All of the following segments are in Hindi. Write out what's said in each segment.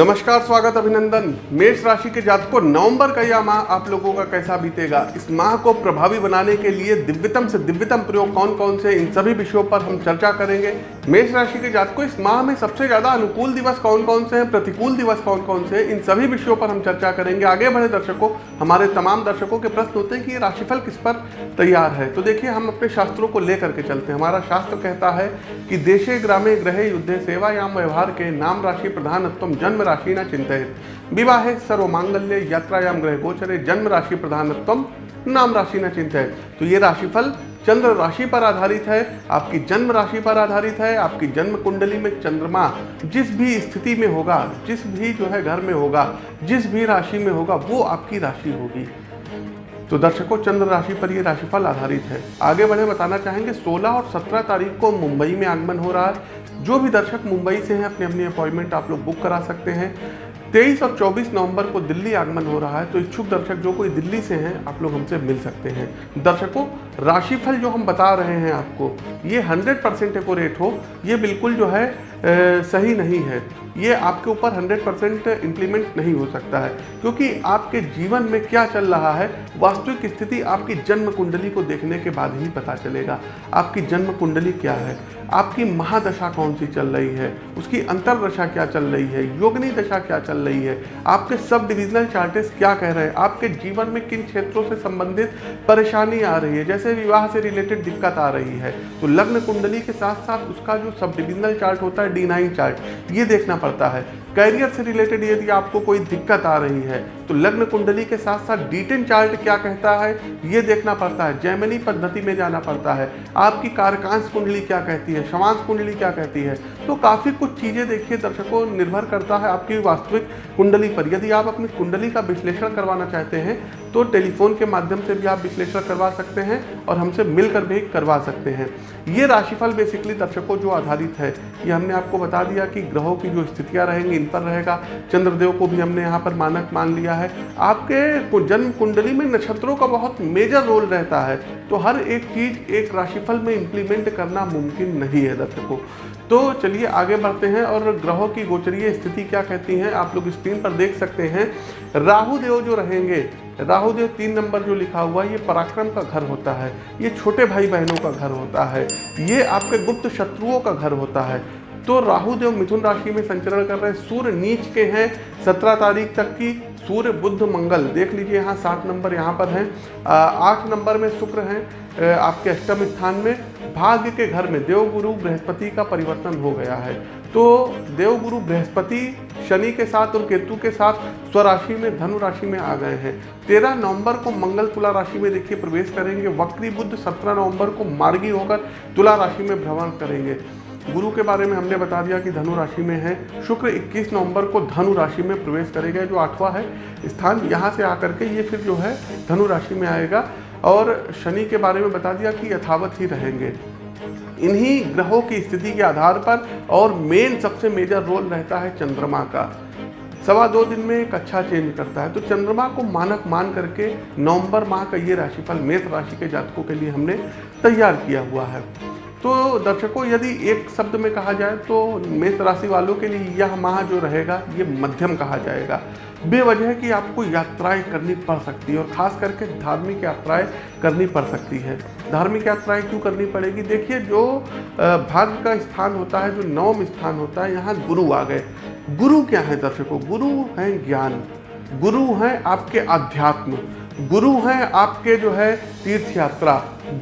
नमस्कार, स्वागत अभिनंदन। मेष राशि के जातकों, नवंबर का यह माह आप लोगों का कैसा बीतेगा? इस माह को प्रभावी बनाने के लिए दिव्यतम से दिव्यतम प्रयोग कौन कौन से, इन सभी विषयों पर हम चर्चा करेंगे। मेष राशि के जातकों, इस माह में सबसे ज़्यादा अनुकूल दिवस कौन कौन से हैं? प्रतिकूल दिवस कौन कौन से इन सभी विषयों पर हम चर्चा करेंगे। आगे बढ़े दर्शकों, हमारे तमाम दर्शकों के प्रश्न होते हैं कि ये राशिफल किस पर तैयार है? तो देखिए, हम अपने शास्त्रों को लेकर के चलते हैं। हमारा शास्त्र कहता है कि देशे ग्रामे ग्रहे युद्धे सेवायाम व्यवहार के नाम राशि प्रधानत्व जन्म राशि न चिंतित। विवाहे सर्व मांगल्य यात्रायाम ग्रह गोचरे जन्म राशि प्रधानत्व, नाम राशि न चिंतित। तो ये राशिफल चंद्र राशि पर आधारित है, आपकी जन्म राशि पर आधारित है, आपकी जन्म कुंडली में चंद्रमा जिस भी स्थिति में होगा, जिस भी जो है घर में होगा, जिस भी राशि में होगा, वो आपकी राशि होगी। तो दर्शकों, चंद्र राशि पर ये राशिफल आधारित है। आगे बढ़े बताना चाहेंगे 16 और 17 तारीख को मुंबई में आगमन हो रहा है। जो भी दर्शक मुंबई से हैं अपनी अपनी अपॉइंटमेंट आप लोग बुक करा सकते हैं। 23 और 24 नवंबर को दिल्ली आगमन हो रहा है तो इच्छुक दर्शक जो कोई दिल्ली से हैं, आप लोग हमसे मिल सकते हैं। दर्शकों, राशिफल जो हम बता रहे हैं आपको, ये 100 परसेंट एक्यूरेट हो। ये बिल्कुल जो है सही नहीं है। ये आपके ऊपर 100 परसेंट इम्प्लीमेंट नहीं हो सकता है, क्योंकि आपके जीवन में क्या चल रहा है, वास्तविक स्थिति आपकी जन्म कुंडली को देखने के बाद ही पता चलेगा। आपकी जन्म कुंडली क्या है? आपकी महादशा कौन सी चल रही है? उसकी अंतरदशा क्या चल रही है? योगनी दशा क्या चल रही है? आपके सब डिविजनल चार्टेस क्या कह रहे हैं? आपके जीवन में किन क्षेत्रों से संबंधित परेशानी आ रही है? जैसे विवाह से रिलेटेड दिक्कत आ रही है तो लग्न कुंडली के साथ साथ उसका जो सब डिविजनल चार्ट होता है डी नाइन चार्ट ये देखना पड़ता है। कैरियर से रिलेटेड यदि आपको कोई दिक्कत आ रही है तो लग्न कुंडली के साथ साथ डीटेन चार्ट क्या कहता है? ये देखना पड़ता है। जैमनी पद्धति में जाना पड़ता है। आपकी कारकांश कुंडली क्या कहती है? शवांश कुंडली क्या कहती है? तो काफ़ी कुछ चीज़ें देखिए, दर्शकों, निर्भर करता है आपकी वास्तविक कुंडली पर। यदि आप अपनी कुंडली का विश्लेषण करवाना चाहते हैं तो टेलीफोन के माध्यम से भी आप विश्लेषण करवा सकते हैं और हमसे मिलकर भी करवा सकते हैं। ये राशिफल बेसिकली दर्शकों जो आधारित है, ये हमने आपको बता दिया कि ग्रहों की जो स्थितियाँ रहेंगी, इन पर रहेगा। चंद्रदेव को भी हमने यहाँ पर मानक मान लिया है। आपके जन्म कुंडली में नक्षत्रों का बहुत मेजर रोल रहता है तो हर एक चीज़ एक राशिफल में इम्प्लीमेंट करना मुमकिन नहीं है दर्शकों। तो चलिए आगे बढ़ते हैं और ग्रहों की गोचरीय स्थिति क्या कहती हैं, आप लोग स्क्रीन पर देख सकते हैं। राहु देव जो रहेंगे राहु देव तीन नंबर जो लिखा हुआ है ये पराक्रम का घर होता है। ये छोटे भाई बहनों का घर होता है। ये आपके गुप्त शत्रुओं का घर होता है। तो राहु देव मिथुन राशि में संचरण कर रहे हैं। सूर्य नीच के हैं। सत्रह तारीख तक की सूर्य बुद्ध मंगल। देख लीजिए यहाँ सात नंबर यहाँ पर हैं। आठ नंबर में शुक्र हैं आपके अष्टम स्थान में। भाग्य के घर में देवगुरु बृहस्पति का परिवर्तन हो गया है। तो देवगुरु बृहस्पति शनि के साथ और केतु के साथ स्वराशि में धनु राशि में आ गए हैं। तेरह नवंबर को मंगल तुला राशि में देखिए प्रवेश करेंगे। वक्री बुद्ध सत्रह नवंबर को मार्गी होकर तुला राशि में भ्रमण करेंगे। गुरु के बारे में हमने बता दिया कि धनु राशि में है। शुक्र 21 नवंबर को धनु राशि में प्रवेश करेगा, जो आठवां है स्थान। यहाँ से आकर के ये फिर जो है धनु राशि में आएगा। और शनि के बारे में बता दिया कि यथावत ही रहेंगे। इन्हीं ग्रहों की स्थिति के आधार पर और मेन सबसे मेजर रोल रहता है चंद्रमा का। सवा दो दिन में अच्छा चेंज करता है। तो चंद्रमा को मानक मान करके नवंबर माह का ये राशिफल, मेष राशि के जातकों के लिए हमने तैयार किया हुआ है। तो दर्शकों, यदि एक शब्द में कहा जाए तो मेष राशि वालों के लिए यह माह जो रहेगा, ये मध्यम कहा जाएगा। बेवजह की आपको यात्राएँ करनी पड़ सकती है और ख़ास करके धार्मिक यात्राएँ करनी पड़ सकती है। धार्मिक यात्राएँ क्यों करनी पड़ेगी? देखिए, जो भाग्य का स्थान होता है, जो नवम स्थान होता है, यहाँ गुरु आ गए। गुरु क्या है दर्शकों? गुरु हैं ज्ञान। गुरु हैं आपके अध्यात्म गुरु हैं आपके जो है तीर्थ यात्रा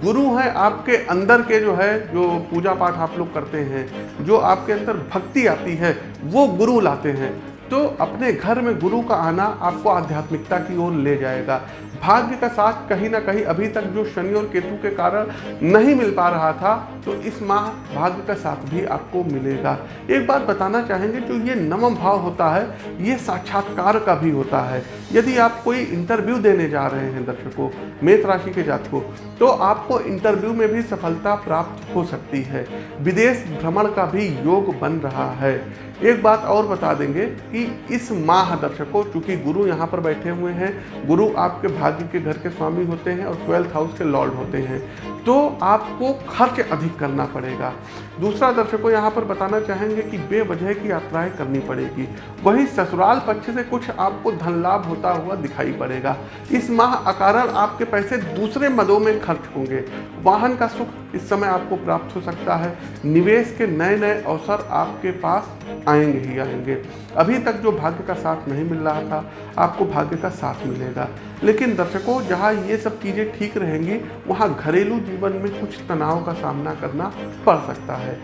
गुरु हैं आपके अंदर के जो है, जो पूजा पाठ आप लोग करते हैं, जो आपके अंदर भक्ति आती है, वो गुरु लाते हैं। तो अपने घर में गुरु का आना आपको आध्यात्मिकता की ओर ले जाएगा। भाग्य का साथ कहीं ना कहीं अभी तक जो शनि और केतु के कारण नहीं मिल पा रहा था तो इस माह भाग्य का साथ भी आपको मिलेगा। एक बात बताना चाहेंगे, जो ये नवम भाव होता है, ये साक्षात्कार का भी होता है। यदि आप कोई इंटरव्यू देने जा रहे हैं दर्शकों, मेष राशि के जातकों तो आपको इंटरव्यू में भी सफलता प्राप्त हो सकती है। विदेश भ्रमण का भी योग बन रहा है। एक बात और बता देंगे कि इस माह दर्शक को, चूँकि गुरु यहाँ पर बैठे हुए हैं, गुरु आपके भाग्य के घर के स्वामी होते हैं और ट्वेल्थ हाउस के लॉर्ड होते हैं तो आपको खर्च अधिक करना पड़ेगा। दूसरा दर्शकों यहाँ पर बताना चाहेंगे कि बेवजह की यात्राएँ करनी पड़ेगी। वही ससुराल पक्ष से कुछ आपको धन लाभ होता हुआ दिखाई पड़ेगा। इस माह अकारण आपके पैसे दूसरे मदों में खर्च होंगे। वाहन का सुख इस समय आपको प्राप्त हो सकता है। निवेश के नए नए अवसर आपके पास आएँगे ही आएँगे। अभी तक जो भाग्य का साथ नहीं मिल रहा था, आपको भाग्य का साथ मिलेगा। लेकिन दर्शकों, जहाँ ये सब चीज़ें ठीक रहेंगी, वहाँ घरेलू जीवन में कुछ तनाव का सामना करना पड़ सकता है।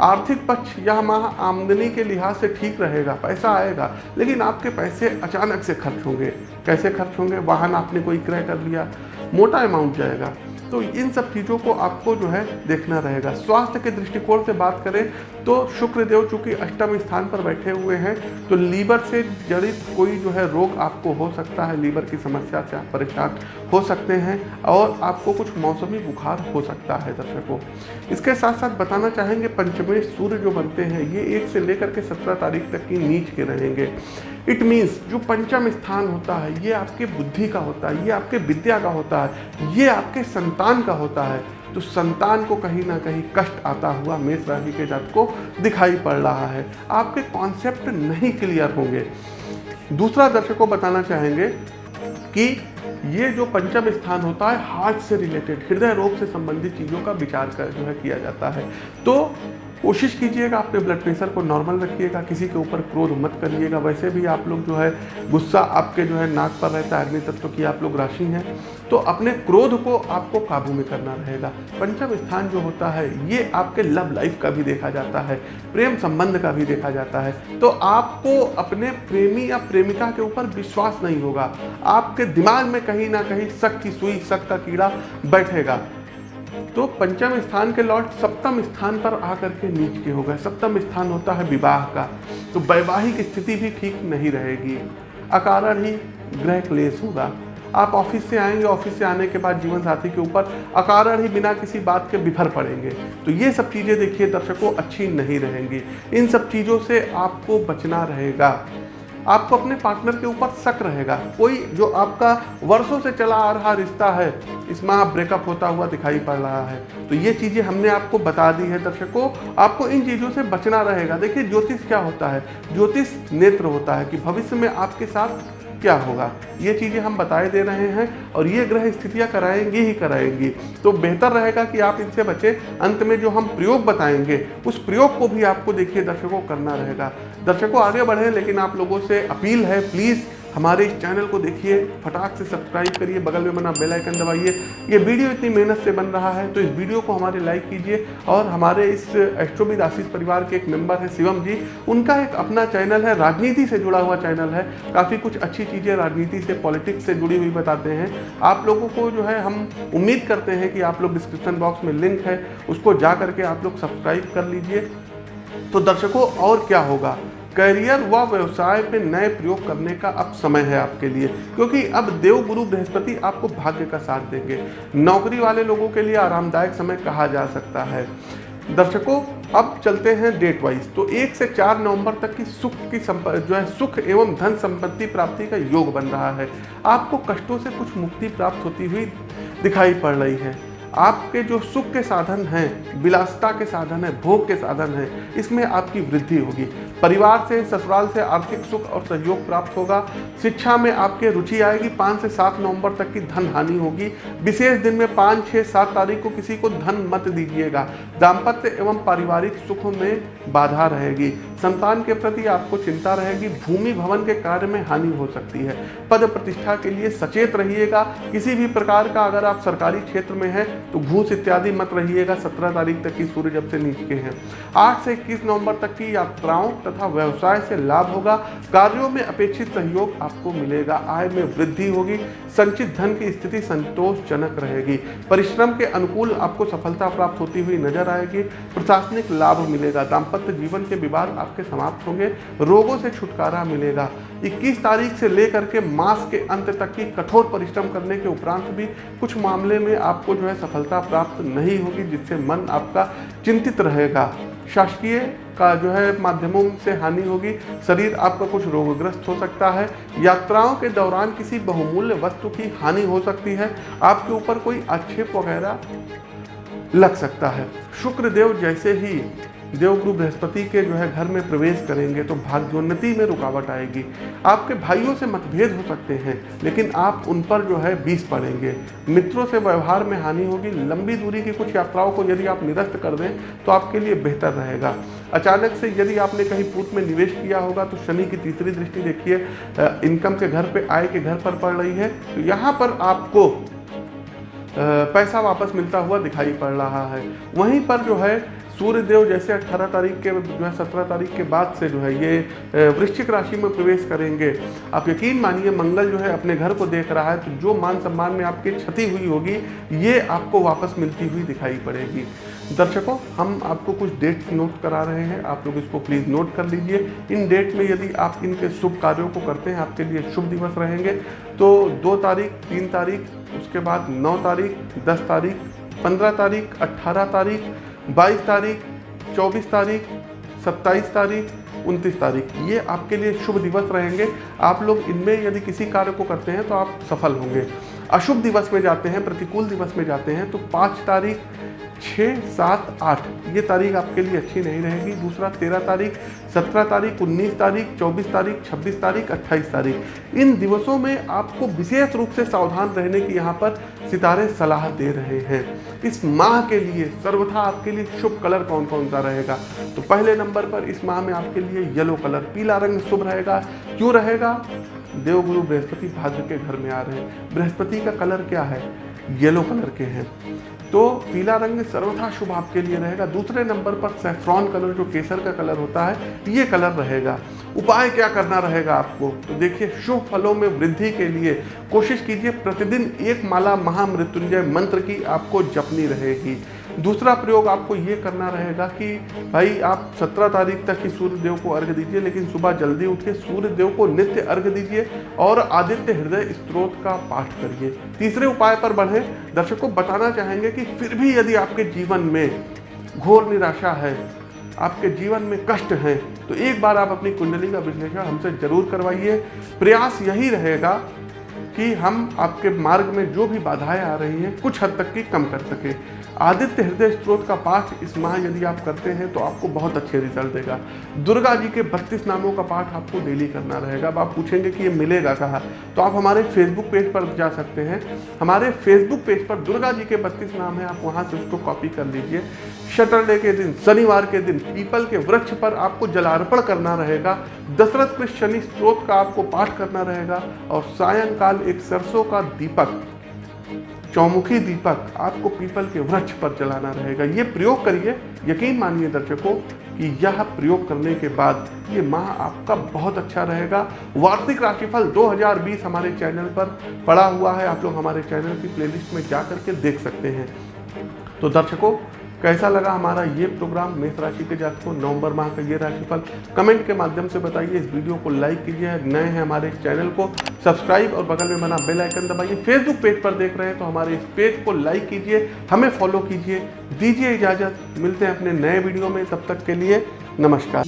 आर्थिक पक्ष यह माह आमदनी के लिहाज से ठीक रहेगा, पैसा आएगा, लेकिन आपके पैसे अचानक से खर्च होंगे। कैसे खर्च होंगे? वाहन आपने कोई क्रय कर लिया, मोटा अमाउंट जाएगा। तो इन सब चीज़ों को आपको जो है देखना रहेगा। स्वास्थ्य के दृष्टिकोण से बात करें तो शुक्र देव चूँकि अष्टम स्थान पर बैठे हुए हैं तो लीवर से जड़ित कोई जो है रोग आपको हो सकता है, लीवर की समस्या से आप परेशान हो सकते हैं, और आपको कुछ मौसमी बुखार हो सकता है दर्शकों। इसके साथ साथ बताना चाहेंगे, पंचमेश सूर्य जो बनते हैं, ये एक से लेकर के सत्रह तारीख तक की नीच के रहेंगे। इट मीन्स जो पंचम स्थान होता है, ये आपके बुद्धि का होता है, ये आपके विद्या का होता है, ये आपके संतान का होता है। तो संतान को कहीं ना कहीं कष्ट आता हुआ मेष राशि के जात को दिखाई पड़ रहा है। आपके कॉन्सेप्ट नहीं क्लियर होंगे। दूसरा दर्शकों बताना चाहेंगे कि ये जो पंचम स्थान होता है हार्ट से रिलेटेड हृदय रोग से संबंधित चीज़ों का विचार कर जो है किया जाता है। तो कोशिश कीजिएगा, अपने ब्लड प्रेशर को नॉर्मल रखिएगा, किसी के ऊपर क्रोध मत करिएगा। वैसे भी आप लोग जो है, गुस्सा आपके जो है नाक पर रहता है, अग्नि तत्व की आप लोग राशि हैं तो अपने क्रोध को आपको काबू में करना रहेगा। पंचम स्थान जो होता है, ये आपके लव लाइफ का भी देखा जाता है, प्रेम संबंध का भी देखा जाता है। तो आपको अपने प्रेमी या प्रेमिका के ऊपर विश्वास नहीं होगा। आपके दिमाग में कहीं ना कहीं शक की सुई, शक का कीड़ा बैठेगा। तो पंचम स्थान के लॉर्ड सप्तम स्थान पर आकर के नीच के हो गए। सप्तम स्थान होता है विवाह का। तो वैवाहिक स्थिति भी ठीक नहीं रहेगी। अकारण ही ग्रह क्लेश होगा। आप ऑफ़िस से आएँगे, ऑफ़िस से आने के बाद जीवन साथी के ऊपर अकारण ही बिना किसी बात के बिफर पड़ेंगे। तो ये सब चीज़ें देखिए, दर्शकों, अच्छी नहीं रहेंगी। इन सब चीज़ों से आपको बचना रहेगा। आपको अपने पार्टनर के ऊपर शक रहेगा। कोई जो आपका वर्षों से चला आ रहा रिश्ता है, इसमें आप ब्रेकअप होता हुआ दिखाई पड़ रहा है। तो ये चीज़ें हमने आपको बता दी है दर्शकों। आपको इन चीज़ों से बचना रहेगा। देखिए, ज्योतिष क्या होता है? ज्योतिष नेत्र होता है कि भविष्य में आपके साथ क्या होगा? ये चीज़ें हम बताए दे रहे हैं और ये ग्रह स्थितियाँ कराएँगी ही कराएँगी। तो बेहतर रहेगा कि आप इनसे बचें। अंत में जो हम प्रयोग बताएँगे, उस प्रयोग को भी आपको देखिए दर्शकों करना रहेगा। दर्शकों, आगे बढ़ें, लेकिन आप लोगों से अपील है प्लीज़ हमारे इस चैनल को देखिए, फटाक से सब्सक्राइब करिए, बगल में बना बेल आइकन दबाइए। ये वीडियो इतनी मेहनत से बन रहा है तो इस वीडियो को हमारे लाइक कीजिए और हमारे इस एस्ट्रोबिद आशीष परिवार के एक मेंबर हैं शिवम जी। उनका एक अपना चैनल है, राजनीति से जुड़ा हुआ चैनल है। काफ़ी कुछ अच्छी चीज़ें राजनीति से, पॉलिटिक्स से जुड़ी हुई बताते हैं। आप लोगों को जो है, हम उम्मीद करते हैं कि आप लोग डिस्क्रिप्शन बॉक्स में लिंक है, उसको जा करके आप लोग सब्सक्राइब कर लीजिए। तो दर्शकों, और क्या होगा? करियर व व्यवसाय पे नए प्रयोग करने का अब समय है आपके लिए, क्योंकि अब देव गुरु बृहस्पति आपको भाग्य का साथ देंगे। नौकरी वाले लोगों के लिए आरामदायक समय कहा जा सकता है। दर्शकों, अब चलते हैं डेट वाइज तो एक से चार नवंबर तक की सुख की जो है सुख एवं धन संपत्ति प्राप्ति का योग बन रहा है। आपको कष्टों से कुछ मुक्ति प्राप्त होती हुई दिखाई पड़ रही है। आपके जो सुख के साधन हैं, विलासता के साधन है, भोग के साधन हैं, इसमें आपकी वृद्धि होगी। परिवार से, ससुराल से आर्थिक सुख और सहयोग प्राप्त होगा। शिक्षा में आपके रुचि आएगी। पाँच से सात नवंबर तक की धन हानि होगी। विशेष दिन में पाँच छः सात तारीख को किसी को धन मत दीजिएगा। दाम्पत्य एवं पारिवारिक सुखों में बाधा रहेगी। संतान के प्रति आपको चिंता रहेगी। भूमि भवन के कार्य में हानि हो सकती है। पद प्रतिष्ठा के लिए सचेत रहिएगा। किसी भी प्रकार का अगर आप सरकारी क्षेत्र में हैं तो घूस इत्यादि मत रहिएगा, सत्रह तारीख तक की सूर्य जब से नीचे हैं। आठ से इक्कीस नवंबर तक की यात्राओं तथा व्यवसाय से लाभ होगा। कार्यों में अपेक्षित सहयोग आपको मिलेगा। आय में वृद्धि होगी। संचित धन की स्थिति संतोषजनक रहेगी। परिश्रम के अनुकूल आपको सफलता प्राप्त होती हुई नज़र आएगी। प्रशासनिक लाभ मिलेगा। दाम्पत्य जीवन के विवाद आपके समाप्त होंगे। रोगों से छुटकारा मिलेगा। 21 तारीख से लेकर के मास के अंत तक की कठोर परिश्रम करने के उपरांत भी कुछ मामले में आपको जो है सफलता प्राप्त नहीं होगी, जिससे मन आपका चिंतित रहेगा। शासकीय का जो है माध्यमों से हानि होगी, शरीर आपका कुछ रोगग्रस्त हो सकता है, यात्राओं के दौरान किसी बहुमूल्य वस्तु की हानि हो सकती है, आपके ऊपर कोई आक्षेप वगैरह लग सकता है। शुक्र देव जैसे ही देवगुरु बृहस्पति के जो है घर में प्रवेश करेंगे तो भाग्योन्नति में रुकावट आएगी। आपके भाइयों से मतभेद हो सकते हैं, लेकिन आप उन पर जो है बीस पड़ेंगे। मित्रों से व्यवहार में हानि होगी, लंबी दूरी की कुछ यात्राओं को यदि आप निरस्त कर दें तो आपके लिए बेहतर रहेगा। अचानक से यदि आपने कहीं पूत में निवेश किया होगा तो शनि की तीसरी दृष्टि देखिए इनकम के घर पे, आय के घर पर पड़ रही है। तो यहाँ पर आपको पैसा वापस मिलता हुआ दिखाई पड़ रहा है। वहीं पर जो है सूर्य देव जैसे 18 तारीख के, जो है 17 तारीख के बाद से जो है ये वृश्चिक राशि में प्रवेश करेंगे। आप यकीन मानिए, मंगल जो है अपने घर को देख रहा है तो जो मान सम्मान में आपकी क्षति हुई होगी, ये आपको वापस मिलती हुई दिखाई पड़ेगी। दर्शकों, हम आपको कुछ डेट्स नोट करा रहे हैं, आप लोग इसको प्लीज़ नोट कर लीजिए। इन डेट में यदि आप इनके शुभ कार्यों को करते हैं, आपके लिए शुभ दिवस रहेंगे तो दो तारीख, तीन तारीख, उसके बाद नौ तारीख, दस तारीख, पंद्रह तारीख अट्ठारह तारीख बाईस तारीख, चौबीस तारीख, सत्ताईस तारीख, उनतीस तारीख। ये आपके लिए शुभ दिवस रहेंगे। आप लोग इनमें यदि किसी कार्य को करते हैं तो आप सफल होंगे। अशुभ दिवस में जाते हैं, प्रतिकूल दिवस में जाते हैं तो पाँच तारीख, छः, सात, आठ, ये तारीख आपके लिए अच्छी नहीं रहेगी। दूसरा, तेरह तारीख, सत्रह तारीख, उन्नीस तारीख, चौबीस तारीख, छब्बीस तारीख, अट्ठाईस तारीख। इन दिवसों में आपको विशेष रूप से सावधान रहने की यहाँ पर सितारे सलाह दे रहे हैं। इस माह के लिए सर्वथा आपके लिए शुभ कलर कौन कौन सा रहेगा? तो पहले नंबर पर इस माह में आपके लिए येलो कलर पीला रंग शुभ रहेगा। क्यों रहेगा? देवगुरु बृहस्पति भाग्य के घर में आ रहे हैं। बृहस्पति का कलर क्या है? येलो कलर के हैं। तो पीला रंग सर्वथा शुभ आपके लिए रहेगा। दूसरे नंबर पर सेफ्रॉन कलर जो केसर का कलर होता है, ये कलर रहेगा। उपाय क्या करना रहेगा आपको? तो देखिए, शुभ फलों में वृद्धि के लिए कोशिश कीजिए। प्रतिदिन एक माला महामृत्युंजय मंत्र की आपको जपनी रहेगी। दूसरा प्रयोग आपको ये करना रहेगा कि भाई आप 17 तारीख तक ही सूर्य देव को अर्घ दीजिए, लेकिन सुबह जल्दी उठिए सूर्य देव को नित्य अर्घ दीजिए और आदित्य हृदय स्त्रोत का पाठ करिए। तीसरे उपाय पर बढ़े। दर्शकों, बताना चाहेंगे कि फिर भी यदि आपके जीवन में घोर निराशा है, आपके जीवन में कष्ट हैं तो एक बार आप अपनी कुंडली का विश्लेषण हमसे ज़रूर करवाइए। प्रयास यही रहेगा कि हम आपके मार्ग में जो भी बाधाएँ आ रही हैं, कुछ हद तक की कम कर सके। आदित्य हृदय स्त्रोत का पाठ इस माह यदि आप करते हैं तो आपको बहुत अच्छे रिज़ल्ट देगा। दुर्गा जी के बत्तीस नामों का पाठ आपको डेली करना रहेगा। अब आप पूछेंगे कि ये मिलेगा कहाँ? तो आप हमारे फेसबुक पेज पर जा सकते हैं। हमारे फेसबुक पेज पर दुर्गा जी के बत्तीस नाम है, आप वहाँ से उसको कॉपी कर लीजिए। सैटरडे के दिन, शनिवार के दिन पीपल के वृक्ष पर आपको जलार्पण करना रहेगा। दशरथ कृष्ण शनि स्त्रोत का आपको पाठ करना रहेगा और सायंकाल एक सरसों का दीपक, चौमुखी दीपक आपको पीपल के वृक्ष पर जलाना रहेगा। ये प्रयोग करिए, यकीन मानिए दर्शकों, कि यह प्रयोग करने के बाद ये माह आपका बहुत अच्छा रहेगा। वार्षिक राशिफल 2020 हमारे चैनल पर पड़ा हुआ है। आप लोग हमारे चैनल की प्लेलिस्ट में जा करके देख सकते हैं। तो दर्शकों कैसा लगा हमारा ये प्रोग्राम? मेष राशि के जातकों, नवंबर माह का ये राशिफल, कमेंट के माध्यम से बताइए। इस वीडियो को लाइक कीजिए, नए हैं हमारे चैनल को, सब्सक्राइब और बगल में बना बेल आइकन दबाइए। फेसबुक पेज पर देख रहे हैं तो हमारे इस पेज को लाइक कीजिए, हमें फॉलो कीजिए, दीजिए इजाज़त। मिलते हैं अपने नए वीडियो में। तब तक के लिए नमस्कार।